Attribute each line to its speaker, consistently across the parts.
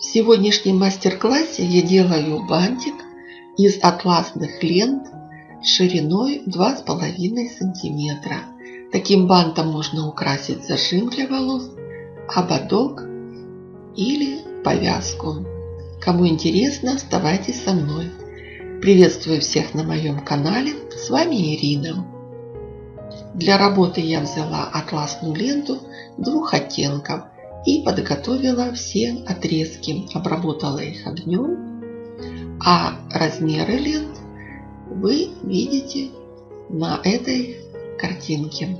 Speaker 1: В сегодняшнем мастер-классе я делаю бантик из атласных лент шириной 2,5 сантиметра. Таким бантом можно украсить зажим для волос, ободок или повязку. Кому интересно, оставайтесь со мной. Приветствую всех на моем канале. С вами Ирина. Для работы я взяла атласную ленту двух оттенков и подготовила все отрезки. Обработала их огнем. А размеры лент вы видите на этой картинке.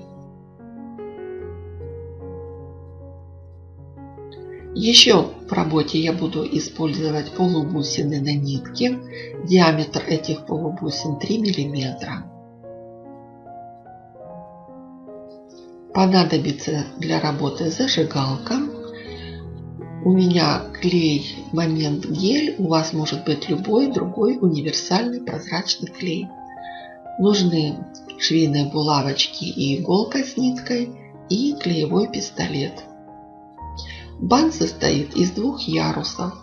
Speaker 1: Еще в работе я буду использовать полубусины на нитке. Диаметр этих полубусин 3 миллиметра. Понадобится для работы зажигалка. У меня клей момент гель, у вас может быть любой другой универсальный прозрачный клей. Нужны швейные булавочки и иголка с ниткой и клеевой пистолет. Бант состоит из двух ярусов.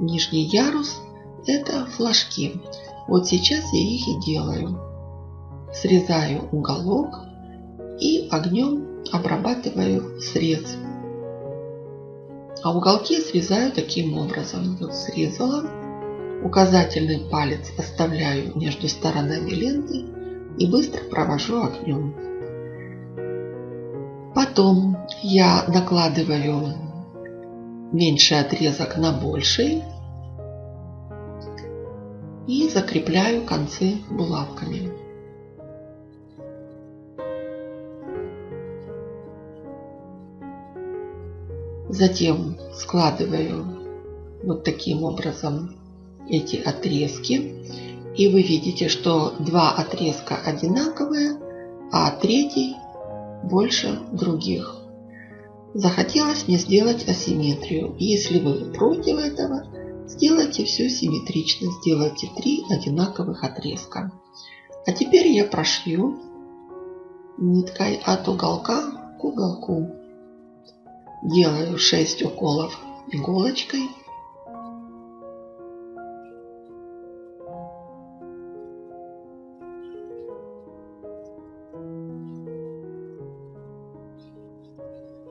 Speaker 1: Нижний ярус – это флажки. Вот сейчас я их и делаю. Срезаю уголок и огнем обрабатываю срез. А уголки срезаю таким образом. Вот срезала. Указательный палец оставляю между сторонами ленты и быстро провожу огнем. Потом я накладываю меньший отрезок на больший и закрепляю концы булавками. Затем складываю вот таким образом эти отрезки. И вы видите, что два отрезка одинаковые, а третий больше других. Захотелось мне сделать асимметрию. Если вы против этого, сделайте все симметрично. Сделайте три одинаковых отрезка. А теперь я прошью ниткой от уголка к уголку. Делаю 6 уколов иголочкой.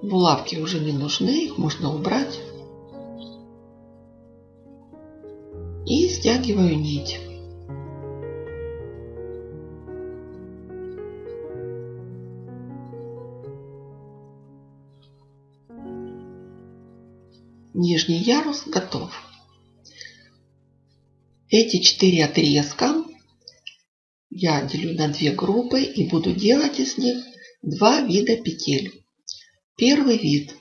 Speaker 1: Булавки уже не нужны, их можно убрать. И стягиваю нить. Нижний ярус готов. Эти четыре отрезка я делю на две группы и буду делать из них два вида петель. Первый вид.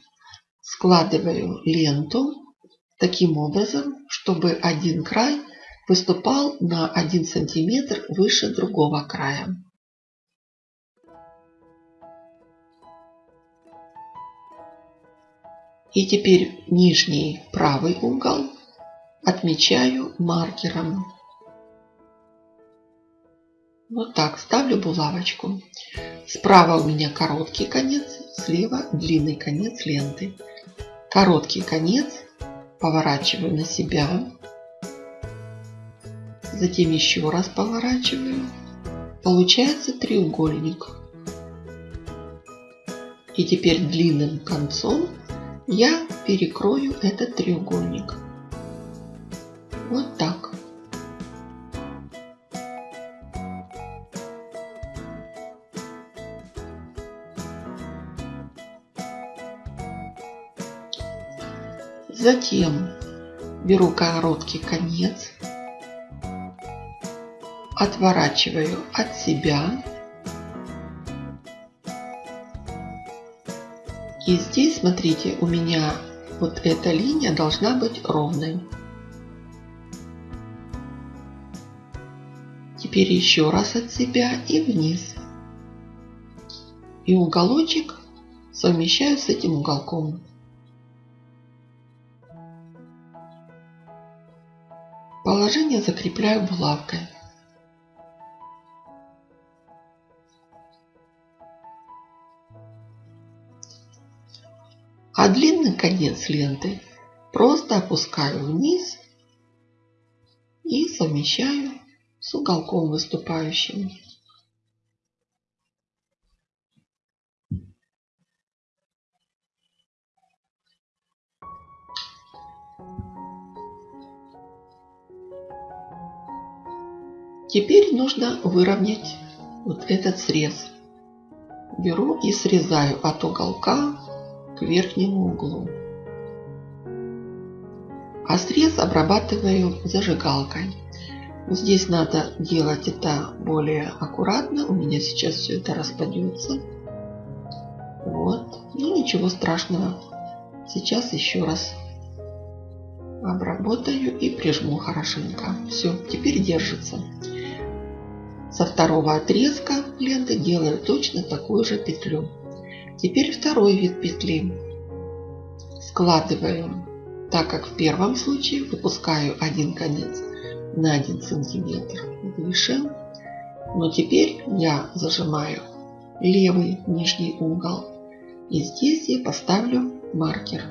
Speaker 1: Складываю ленту таким образом, чтобы один край выступал на 1 сантиметр выше другого края. И теперь нижний правый угол отмечаю маркером. Вот так ставлю булавочку. Справа у меня короткий конец, слева длинный конец ленты. Короткий конец поворачиваю на себя. Затем еще раз поворачиваю. Получается треугольник. И теперь длинным концом я перекрою этот треугольник. Вот так. Затем беру короткий конец, отворачиваю от себя. И здесь, смотрите, у меня вот эта линия должна быть ровной. Теперь еще раз от себя и вниз. И уголочек совмещаю с этим уголком. Положение закрепляю булавкой. Конец ленты Просто опускаю вниз и совмещаю с уголком выступающим. Теперь нужно выровнять вот этот срез. Беру и срезаю от уголка к верхнему углу. А срез обрабатываю зажигалкой. Здесь надо делать это более аккуратно. У меня сейчас все это распадется. Вот. Ну ничего страшного. Сейчас еще раз обработаю и прижму хорошенько. Все, теперь держится. Со второго отрезка ленты делаю точно такую же петлю. Теперь второй вид петли. Складываю, так как в первом случае выпускаю один конец на 1 сантиметр выше. Но теперь я зажимаю левый нижний угол. И здесь я поставлю маркер.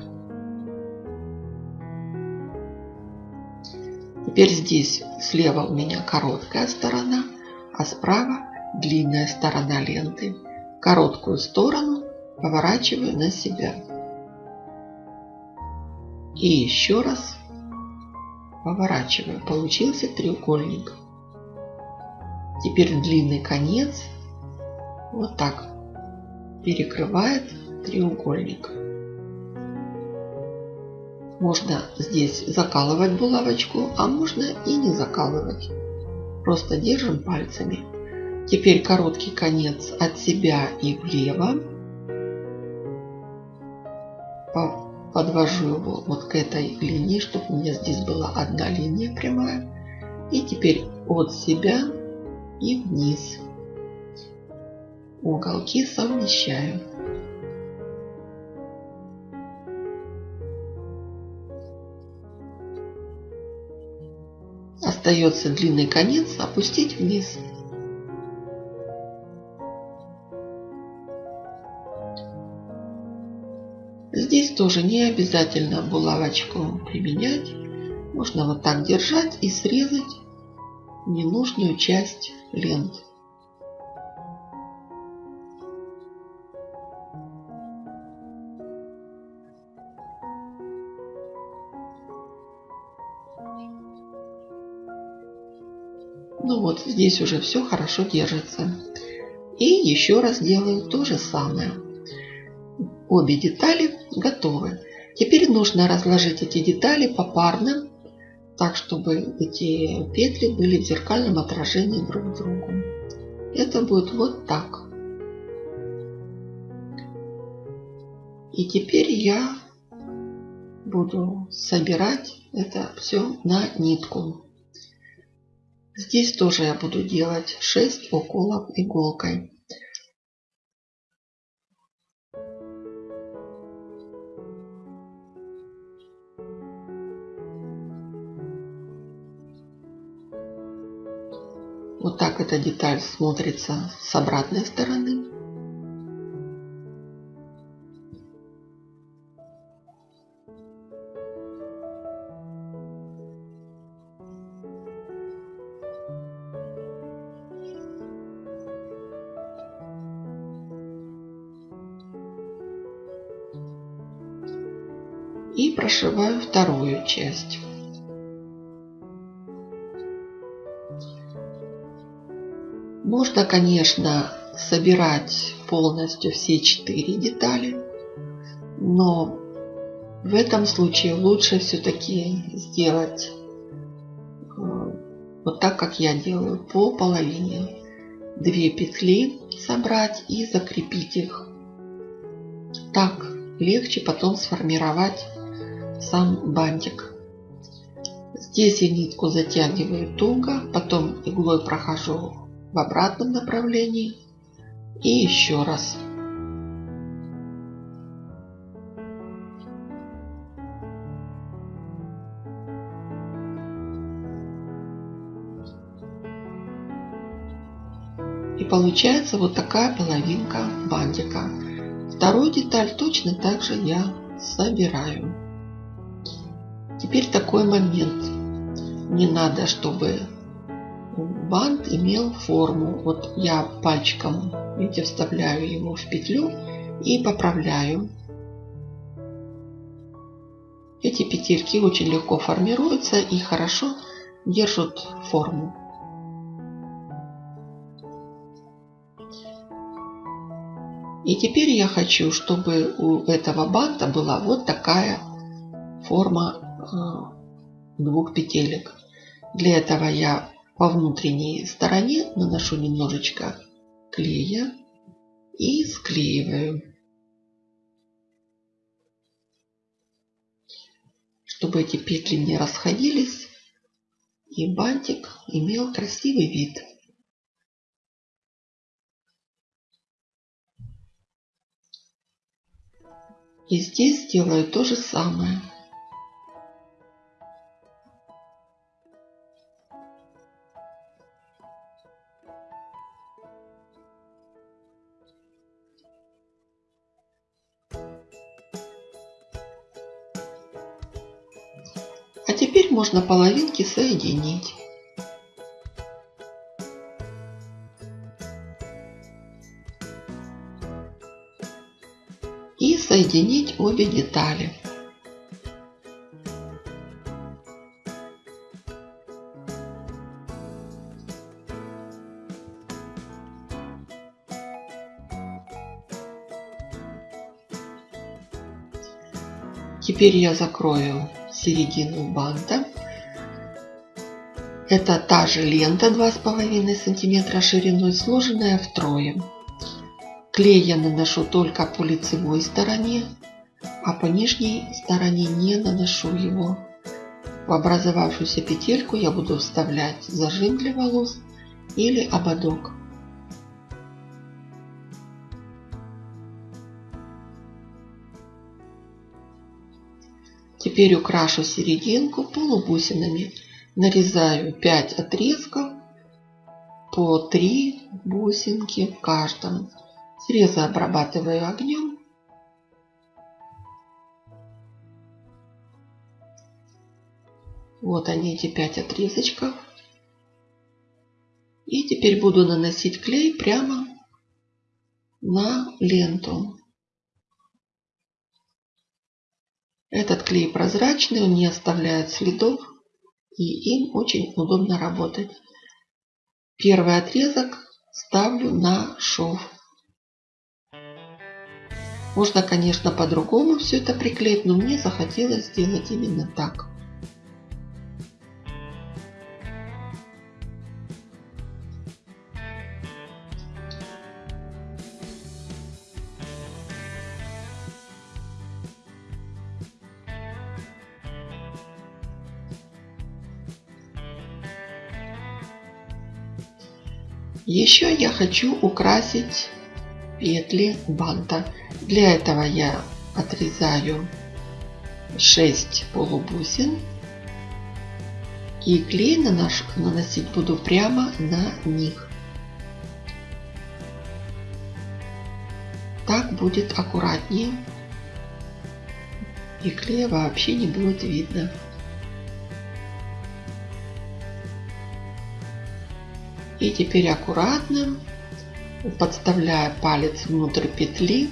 Speaker 1: Теперь здесь слева у меня короткая сторона, а справа длинная сторона ленты. Короткую сторону поворачиваю на себя. И еще раз поворачиваю. Получился треугольник. Теперь длинный конец вот так перекрывает треугольник. Можно здесь закалывать булавочку, а можно и не закалывать. Просто держим пальцами. Теперь короткий конец от себя и влево. Подвожу его вот к этой линии, чтобы у меня здесь была одна линия прямая. И теперь от себя и вниз. Уголки совмещаю. Остается длинный конец опустить вниз. Здесь тоже не обязательно булавочку применять. Можно вот так держать и срезать ненужную часть ленты. Ну вот, здесь уже все хорошо держится. И еще раз делаю то же самое. Обе детали готовы. Теперь нужно разложить эти детали попарно, так чтобы эти петли были в зеркальном отражении друг в другу. Это будет вот так. И теперь я буду собирать это все на нитку. Здесь тоже я буду делать 6 уколов иголкой. Так эта деталь смотрится с обратной стороны. и прошиваю вторую часть. Можно, конечно, собирать полностью все четыре детали, но в этом случае лучше все-таки сделать э, вот так, как я делаю, по половине. Две петли собрать и закрепить их. Так легче потом сформировать сам бантик. Здесь я нитку затягиваю туго, потом иглой прохожу в обратном направлении и еще раз. И получается вот такая половинка бантика. Вторую деталь точно так же я собираю. Теперь такой момент. Не надо, чтобы бант имел форму. Вот я пальчиком, видите, вставляю его в петлю и поправляю. Эти петельки очень легко формируются и хорошо держат форму. И теперь я хочу, чтобы у этого банта была вот такая форма э, двух петелек. Для этого я по внутренней стороне наношу немножечко клея и склеиваю. Чтобы эти петли не расходились и бантик имел красивый вид. И здесь сделаю то же самое. Теперь можно половинки соединить. и соединить обе детали. Теперь я закрою середину банта. Это та же лента 2,5 сантиметра шириной, сложенная втрое. Клей я наношу только по лицевой стороне, а по нижней стороне не наношу его. В образовавшуюся петельку я буду вставлять зажим для волос или ободок. Теперь украшу серединку полубусинами. Нарезаю 5 отрезков по 3 бусинки в каждом. Срезы обрабатываю огнем. Вот они эти пять отрезочков. И теперь буду наносить клей прямо на ленту. Этот клей прозрачный, он не оставляет следов и им очень удобно работать. Первый отрезок ставлю на шов. Можно, конечно, по-другому все это приклеить, но мне захотелось сделать именно так. Еще я хочу украсить петли банта. Для этого я отрезаю 6 полубусин и клей нанош, наносить буду прямо на них. Так будет аккуратнее и клея вообще не будет видно. И теперь аккуратно подставляя палец внутрь петли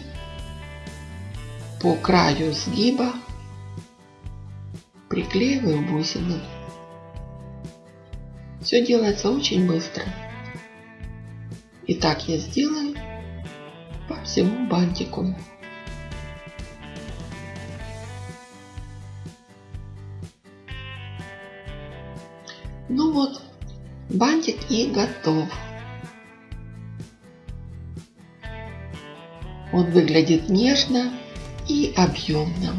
Speaker 1: по краю сгиба приклеиваю бусины. Все делается очень быстро. И так я сделаю по всему бантику. Ну вот, бантик и готов. Он выглядит нежно и объемно.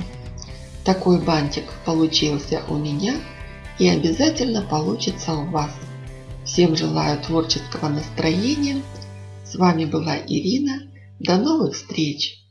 Speaker 1: Такой бантик получился у меня и обязательно получится у вас. Всем желаю творческого настроения. С вами была Ирина. До новых встреч!